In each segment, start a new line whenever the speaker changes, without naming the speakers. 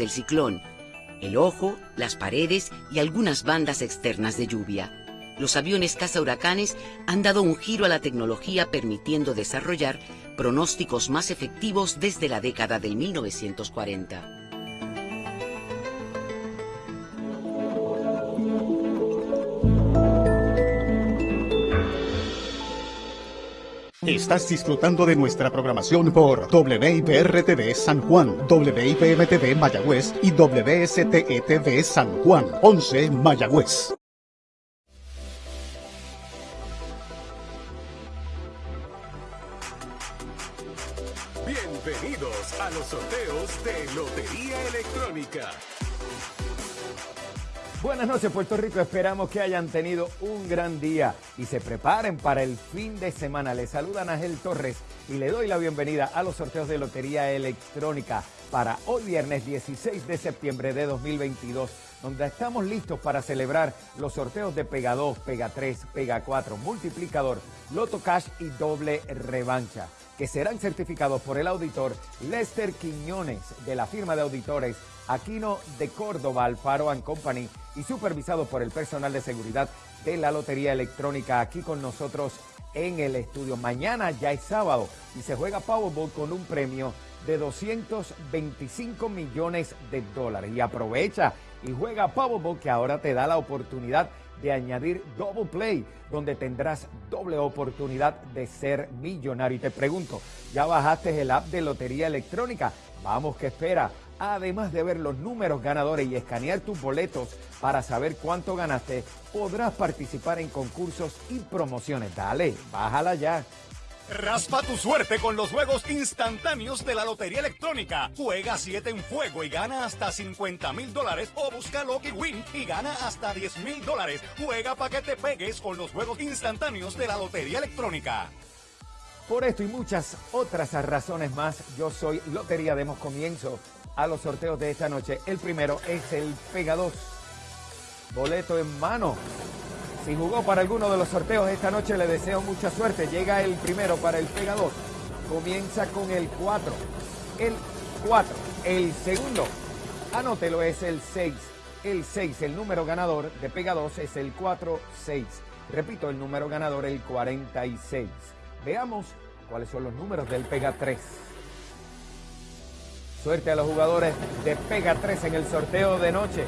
del ciclón, el ojo, las paredes y algunas bandas externas de lluvia. Los aviones caza huracanes han dado un giro a la tecnología permitiendo desarrollar pronósticos más efectivos desde la década del 1940.
Estás disfrutando de nuestra programación por WIPR-TV San Juan, WIPM-TV Mayagüez y WSTE-TV San Juan, 11 Mayagüez.
Bienvenidos a los sorteos de Lotería Electrónica.
Buenas noches Puerto Rico, esperamos que hayan tenido un gran día y se preparen para el fin de semana. Les saluda Ángel Torres y le doy la bienvenida a los sorteos de Lotería Electrónica para hoy viernes 16 de septiembre de 2022, donde estamos listos para celebrar los sorteos de Pega 2, Pega 3, Pega 4, Multiplicador, Loto Cash y Doble Revancha, que serán certificados por el auditor Lester Quiñones de la firma de auditores Aquino de Córdoba, Alfaro Company y supervisado por el personal de seguridad de la Lotería Electrónica aquí con nosotros en el estudio. Mañana ya es sábado y se juega Powerball con un premio de 225 millones de dólares. Y aprovecha y juega Powerball que ahora te da la oportunidad de añadir Double Play, donde tendrás doble oportunidad de ser millonario. Y te pregunto, ¿ya bajaste el app de Lotería Electrónica? Vamos, que espera? Además de ver los números ganadores y escanear tus boletos para saber cuánto ganaste, podrás participar en concursos y promociones. Dale, bájala ya.
Raspa tu suerte con los juegos instantáneos de la Lotería Electrónica. Juega 7 en fuego y gana hasta 50 mil dólares o busca Lucky Win y gana hasta 10 mil dólares. Juega para que te pegues con los juegos instantáneos de la Lotería Electrónica.
Por esto y muchas otras razones más, yo soy Lotería. Demos comienzo a los sorteos de esta noche. El primero es el Pega 2. Boleto en mano. Si jugó para alguno de los sorteos esta noche, le deseo mucha suerte. Llega el primero para el Pega 2. Comienza con el 4. El 4. El segundo, anótelo, es el 6. El 6, el número ganador de Pega 2 es el 4-6. Repito, el número ganador, el 46. Veamos cuáles son los números del Pega 3. Suerte a los jugadores de Pega 3 en el sorteo de noche.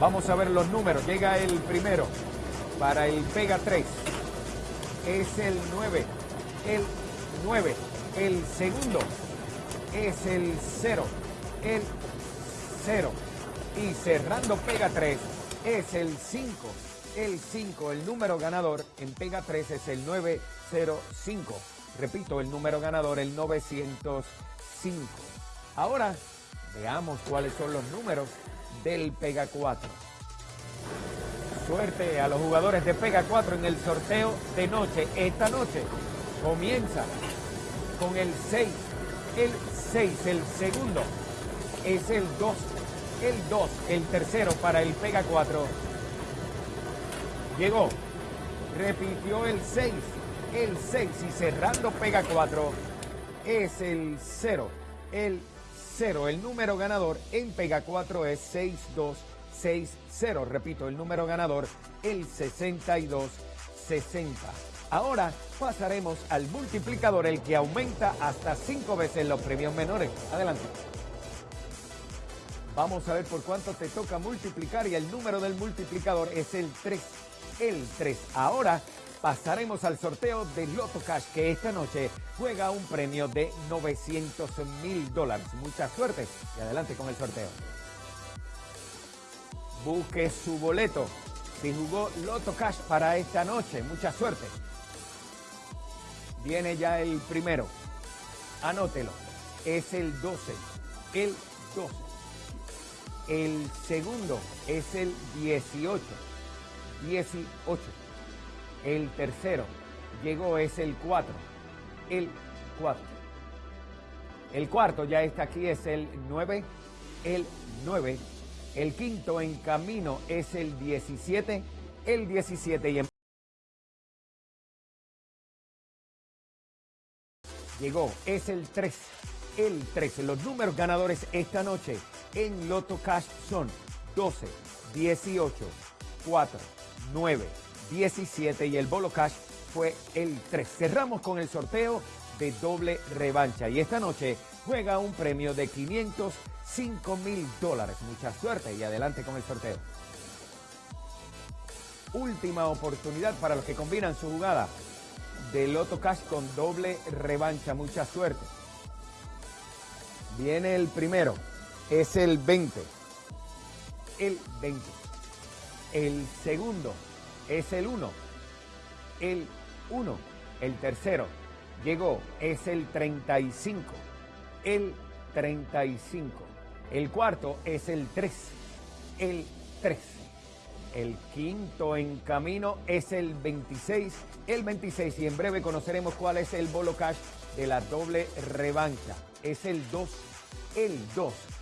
Vamos a ver los números. Llega el primero para el Pega 3. Es el 9. El 9. El segundo es el 0. El 0. Y cerrando Pega 3 es el 5. El 5. El número ganador en Pega 3 es el 905. Repito, el número ganador el 905. Ahora veamos cuáles son los números del Pega 4. Suerte a los jugadores de Pega 4 en el sorteo de noche. Esta noche comienza con el 6. El 6, el segundo es el 2. El 2, el tercero para el Pega 4. Llegó, repitió el 6. El 6 y cerrando Pega 4 es el 0. El el número ganador en Pega 4 es 6260. Repito, el número ganador, el 6260. Ahora pasaremos al multiplicador, el que aumenta hasta 5 veces los premios menores. Adelante. Vamos a ver por cuánto te toca multiplicar y el número del multiplicador es el 3. El 3. Ahora pasaremos al sorteo de Loto Cash que esta noche juega un premio de 900 mil dólares. Mucha suerte y adelante con el sorteo. Busque su boleto si jugó Loto Cash para esta noche. Mucha suerte. Viene ya el primero. Anótelo. Es el 12. El 12. El segundo es el 18. 18. El tercero llegó es el 4. El 4. El cuarto ya está aquí, es el 9. El 9. El quinto en camino es el 17. El 17 y en... Llegó, es el 3. el 13. Los números ganadores esta noche en Loto Cash son 12, 18, 4, 9, 17 y el Bolo Cash fue el 3. Cerramos con el sorteo de doble revancha y esta noche juega un premio de 505 mil dólares. Mucha suerte y adelante con el sorteo. Última oportunidad para los que combinan su jugada de Loto Cash con doble revancha. Mucha suerte. Viene el primero. Es el 20. El 20. El segundo es el 1. El 1. El tercero llegó. Es el 35. El 35. El cuarto es el 3. El 3. El quinto en camino es el 26, el 26 y en breve conoceremos cuál es el bolo cash de la doble revancha. Es el 2, el 2. Los